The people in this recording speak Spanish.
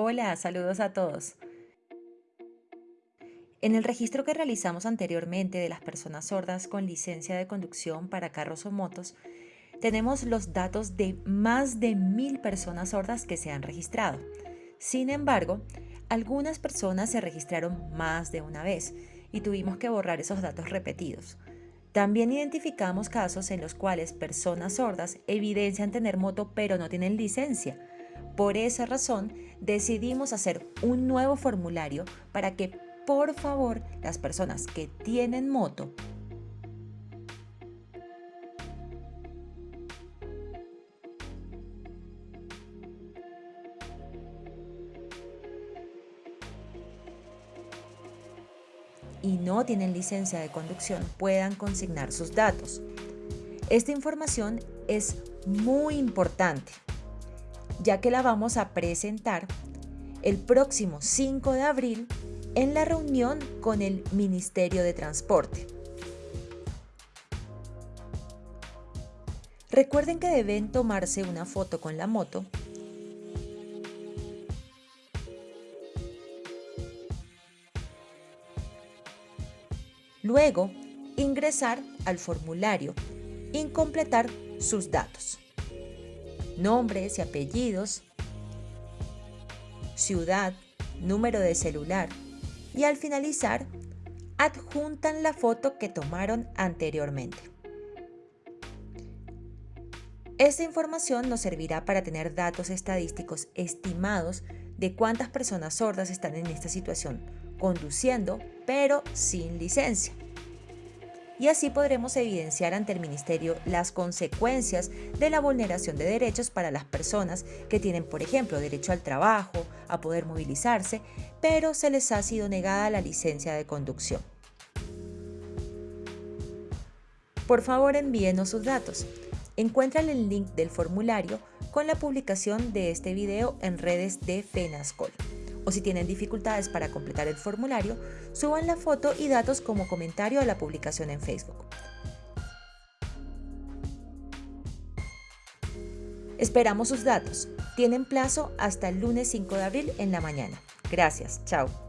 Hola, saludos a todos. En el registro que realizamos anteriormente de las personas sordas con licencia de conducción para carros o motos, tenemos los datos de más de mil personas sordas que se han registrado. Sin embargo, algunas personas se registraron más de una vez y tuvimos que borrar esos datos repetidos. También identificamos casos en los cuales personas sordas evidencian tener moto pero no tienen licencia. Por esa razón, decidimos hacer un nuevo formulario para que, por favor, las personas que tienen moto y no tienen licencia de conducción puedan consignar sus datos. Esta información es muy importante, ya que la vamos a presentar el próximo 5 de abril en la reunión con el Ministerio de Transporte. Recuerden que deben tomarse una foto con la moto Luego, ingresar al formulario y completar sus datos. Nombres y apellidos, ciudad, número de celular y al finalizar, adjuntan la foto que tomaron anteriormente. Esta información nos servirá para tener datos estadísticos estimados de cuántas personas sordas están en esta situación conduciendo, pero sin licencia. Y así podremos evidenciar ante el Ministerio las consecuencias de la vulneración de derechos para las personas que tienen, por ejemplo, derecho al trabajo, a poder movilizarse, pero se les ha sido negada la licencia de conducción. Por favor, envíenos sus datos. Encuentran el link del formulario con la publicación de este video en redes de FENASCOL o si tienen dificultades para completar el formulario, suban la foto y datos como comentario a la publicación en Facebook. Esperamos sus datos. Tienen plazo hasta el lunes 5 de abril en la mañana. Gracias. Chao.